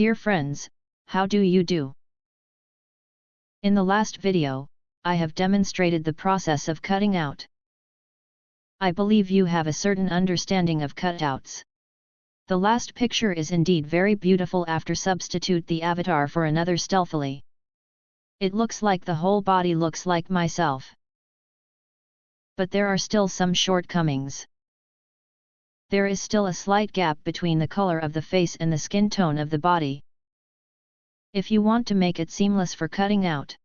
Dear friends, how do you do? In the last video, I have demonstrated the process of cutting out. I believe you have a certain understanding of cutouts. The last picture is indeed very beautiful after substitute the avatar for another stealthily. It looks like the whole body looks like myself. But there are still some shortcomings. There is still a slight gap between the color of the face and the skin tone of the body. If you want to make it seamless for cutting out,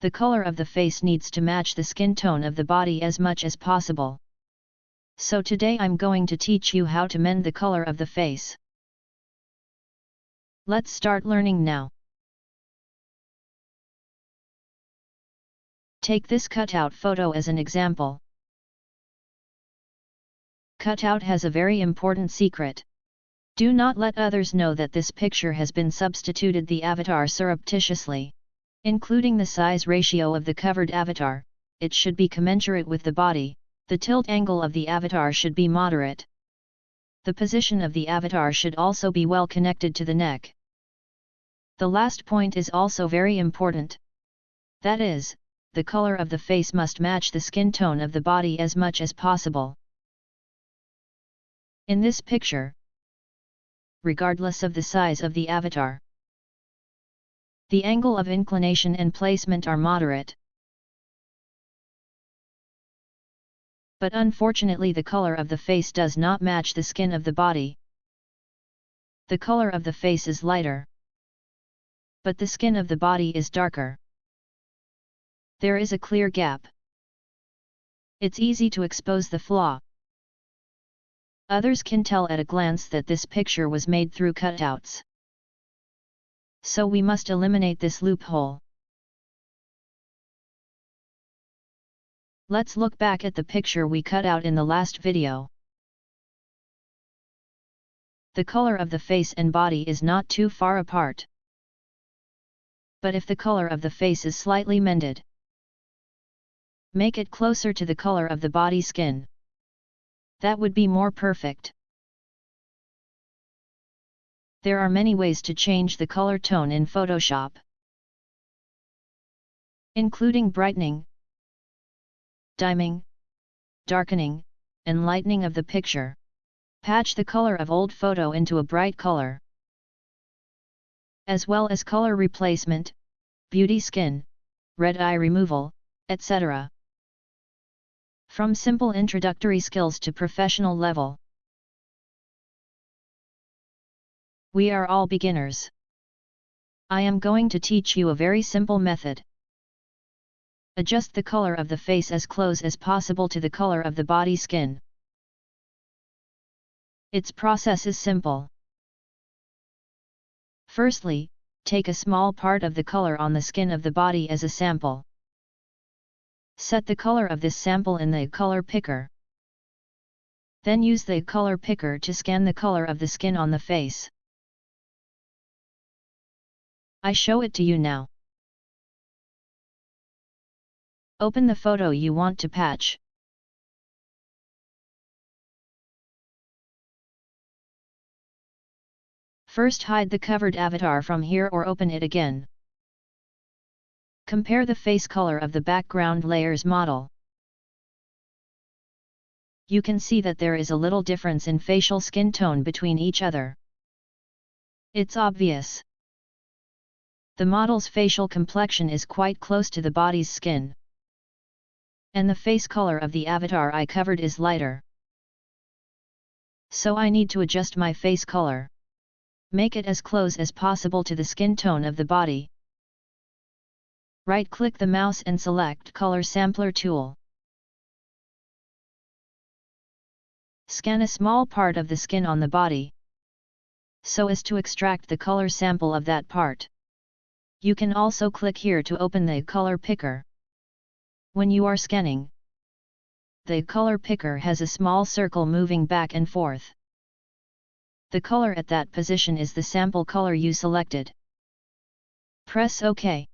the color of the face needs to match the skin tone of the body as much as possible. So today I'm going to teach you how to mend the color of the face. Let's start learning now. Take this cutout photo as an example. Cutout has a very important secret. Do not let others know that this picture has been substituted the avatar surreptitiously. Including the size ratio of the covered avatar, it should be commensurate with the body, the tilt angle of the avatar should be moderate. The position of the avatar should also be well connected to the neck. The last point is also very important. That is, the color of the face must match the skin tone of the body as much as possible. In this picture, regardless of the size of the avatar, the angle of inclination and placement are moderate. But unfortunately the color of the face does not match the skin of the body. The color of the face is lighter. But the skin of the body is darker. There is a clear gap. It's easy to expose the flaw. Others can tell at a glance that this picture was made through cutouts so we must eliminate this loophole. Let's look back at the picture we cut out in the last video. The color of the face and body is not too far apart. But if the color of the face is slightly mended, make it closer to the color of the body skin. That would be more perfect. There are many ways to change the color tone in Photoshop. Including brightening, dimming, darkening, and lightening of the picture. Patch the color of old photo into a bright color. As well as color replacement, beauty skin, red eye removal, etc. From simple introductory skills to professional level. We are all beginners. I am going to teach you a very simple method. Adjust the color of the face as close as possible to the color of the body skin. Its process is simple. Firstly, take a small part of the color on the skin of the body as a sample. Set the color of this sample in the color picker. Then use the color picker to scan the color of the skin on the face. I show it to you now. Open the photo you want to patch. First hide the covered avatar from here or open it again. Compare the face color of the background layers model. You can see that there is a little difference in facial skin tone between each other. It's obvious. The model's facial complexion is quite close to the body's skin. And the face color of the avatar I covered is lighter. So I need to adjust my face color. Make it as close as possible to the skin tone of the body. Right-click the mouse and select Color Sampler tool. Scan a small part of the skin on the body, so as to extract the color sample of that part. You can also click here to open the color picker. When you are scanning, the color picker has a small circle moving back and forth. The color at that position is the sample color you selected. Press OK.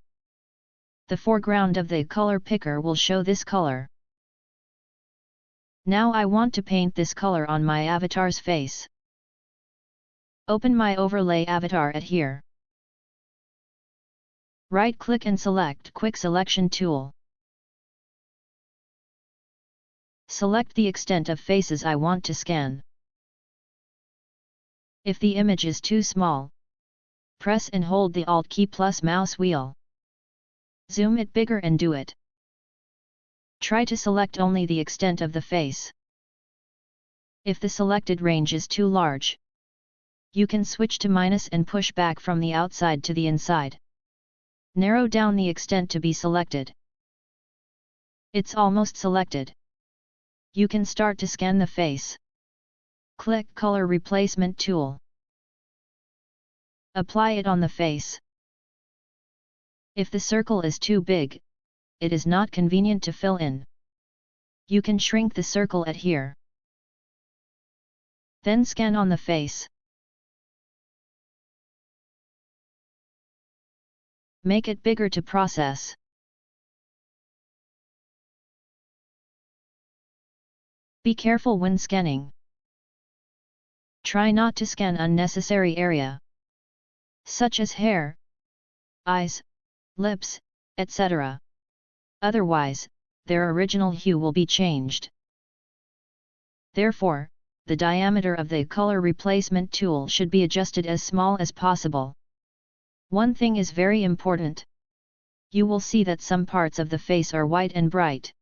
The foreground of the color picker will show this color. Now I want to paint this color on my avatar's face. Open my overlay avatar at here. Right-click and select Quick Selection tool. Select the extent of faces I want to scan. If the image is too small, press and hold the Alt key plus mouse wheel. Zoom it bigger and do it. Try to select only the extent of the face. If the selected range is too large, you can switch to minus and push back from the outside to the inside. Narrow down the extent to be selected. It's almost selected. You can start to scan the face. Click Color Replacement tool. Apply it on the face. If the circle is too big, it is not convenient to fill in. You can shrink the circle at here. Then scan on the face. Make it bigger to process. Be careful when scanning. Try not to scan unnecessary area, such as hair, eyes, lips, etc. Otherwise, their original hue will be changed. Therefore, the diameter of the color replacement tool should be adjusted as small as possible. One thing is very important. You will see that some parts of the face are white and bright.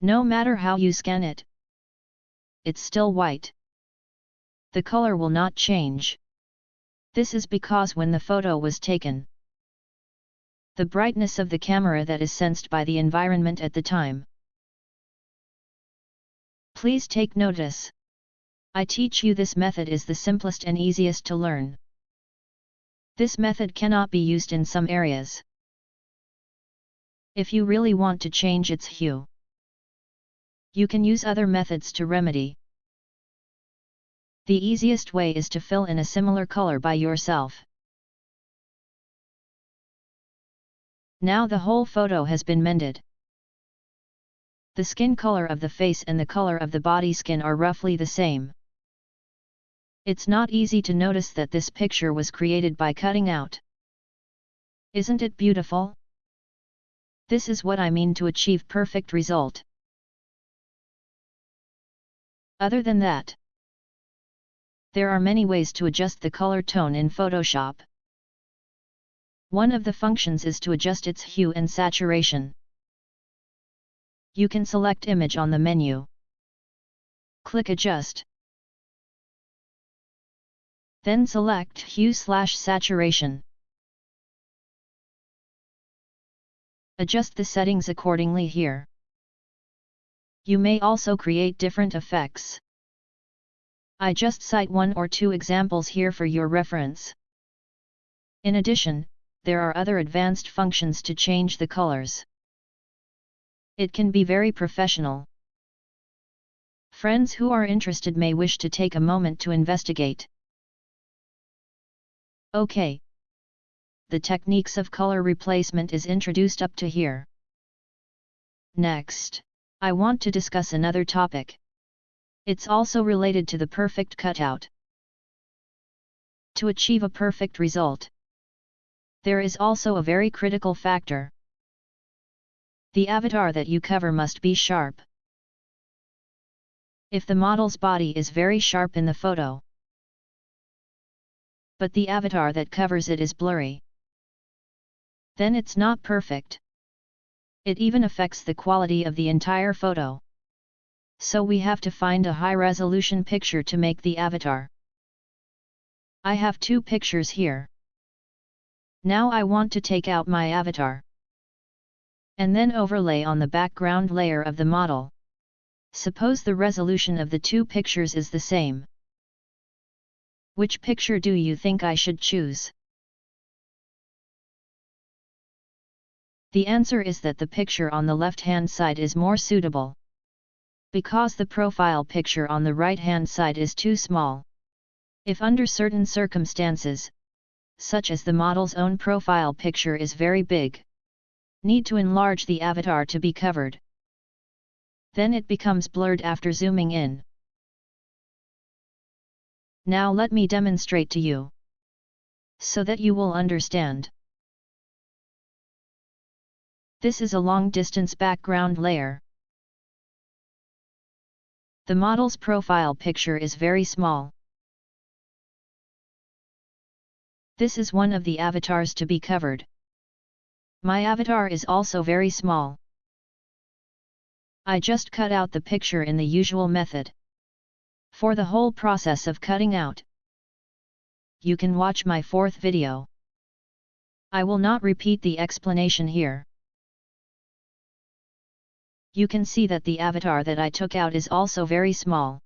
No matter how you scan it, it's still white. The color will not change. This is because when the photo was taken, the brightness of the camera that is sensed by the environment at the time. Please take notice. I teach you this method is the simplest and easiest to learn. This method cannot be used in some areas. If you really want to change its hue, you can use other methods to remedy. The easiest way is to fill in a similar color by yourself. Now the whole photo has been mended. The skin color of the face and the color of the body skin are roughly the same. It's not easy to notice that this picture was created by cutting out. Isn't it beautiful? This is what I mean to achieve perfect result. Other than that, there are many ways to adjust the color tone in Photoshop. One of the functions is to adjust its hue and saturation. You can select image on the menu. Click adjust. Then select Hue slash Saturation. Adjust the settings accordingly here. You may also create different effects. I just cite one or two examples here for your reference. In addition, there are other advanced functions to change the colors. It can be very professional. Friends who are interested may wish to take a moment to investigate. OK. The techniques of color replacement is introduced up to here. Next, I want to discuss another topic. It's also related to the perfect cutout. To achieve a perfect result, there is also a very critical factor. The avatar that you cover must be sharp. If the model's body is very sharp in the photo, but the avatar that covers it is blurry. Then it's not perfect. It even affects the quality of the entire photo. So we have to find a high-resolution picture to make the avatar. I have two pictures here. Now I want to take out my avatar. And then overlay on the background layer of the model. Suppose the resolution of the two pictures is the same. Which picture do you think I should choose? The answer is that the picture on the left-hand side is more suitable. Because the profile picture on the right-hand side is too small. If under certain circumstances, such as the model's own profile picture is very big, need to enlarge the avatar to be covered. Then it becomes blurred after zooming in. Now let me demonstrate to you. So that you will understand. This is a long distance background layer. The model's profile picture is very small. This is one of the avatars to be covered. My avatar is also very small. I just cut out the picture in the usual method. For the whole process of cutting out, you can watch my fourth video. I will not repeat the explanation here. You can see that the avatar that I took out is also very small.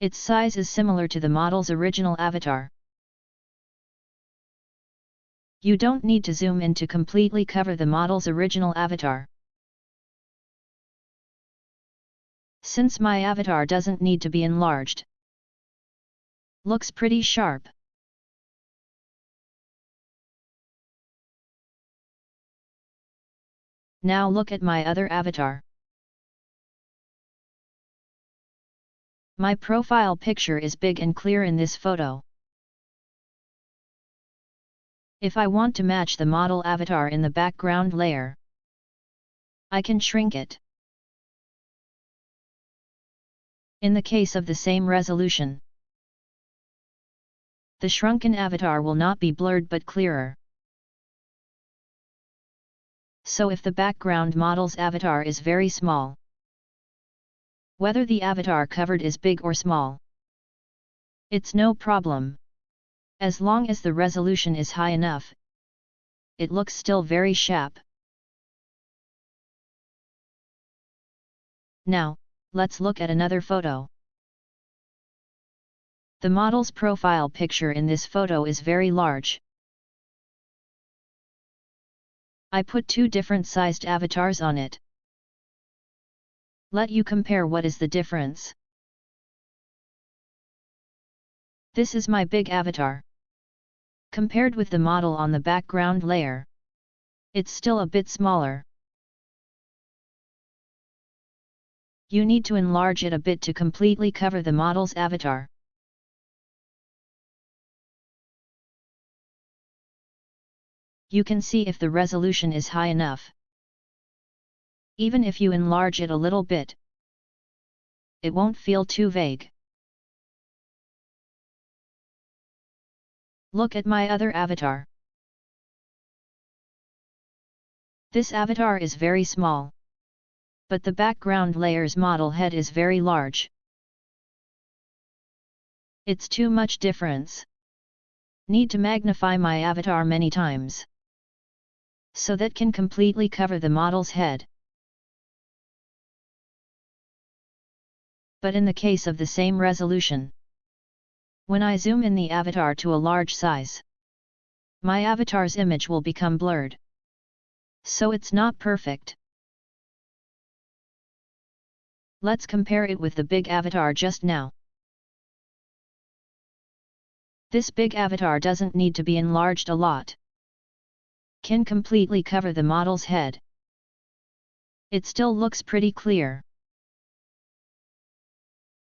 Its size is similar to the model's original avatar. You don't need to zoom in to completely cover the model's original avatar. Since my avatar doesn't need to be enlarged. Looks pretty sharp. Now look at my other avatar. My profile picture is big and clear in this photo. If I want to match the model avatar in the background layer, I can shrink it. In the case of the same resolution, the shrunken avatar will not be blurred but clearer. So if the background model's avatar is very small, whether the avatar covered is big or small, it's no problem. As long as the resolution is high enough, it looks still very sharp. Now, let's look at another photo. The model's profile picture in this photo is very large. I put two different sized avatars on it. Let you compare what is the difference. This is my big avatar. Compared with the model on the background layer, it's still a bit smaller. You need to enlarge it a bit to completely cover the model's avatar. You can see if the resolution is high enough. Even if you enlarge it a little bit, it won't feel too vague. Look at my other avatar. This avatar is very small. But the background layer's model head is very large. It's too much difference. Need to magnify my avatar many times. So that can completely cover the model's head. But in the case of the same resolution, when I zoom in the avatar to a large size, my avatar's image will become blurred. So it's not perfect. Let's compare it with the big avatar just now. This big avatar doesn't need to be enlarged a lot. Can completely cover the model's head. It still looks pretty clear.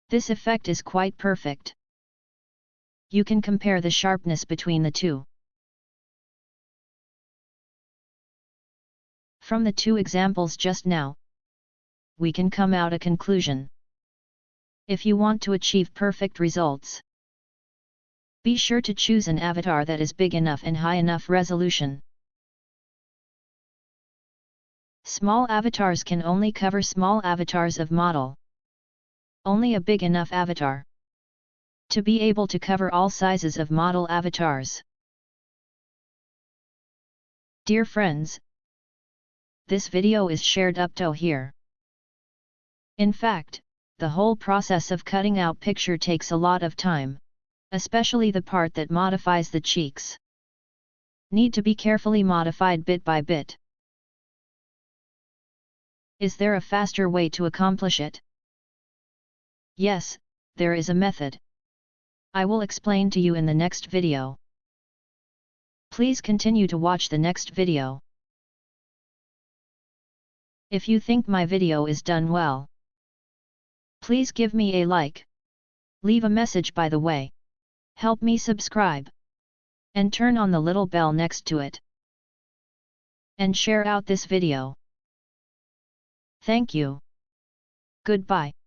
This effect is quite perfect you can compare the sharpness between the two. From the two examples just now, we can come out a conclusion. If you want to achieve perfect results, be sure to choose an avatar that is big enough and high enough resolution. Small avatars can only cover small avatars of model. Only a big enough avatar to be able to cover all sizes of model avatars. Dear friends, this video is shared up to here. In fact, the whole process of cutting out picture takes a lot of time, especially the part that modifies the cheeks. Need to be carefully modified bit by bit. Is there a faster way to accomplish it? Yes, there is a method. I will explain to you in the next video. Please continue to watch the next video. If you think my video is done well, please give me a like. Leave a message by the way. Help me subscribe. And turn on the little bell next to it. And share out this video. Thank you. Goodbye.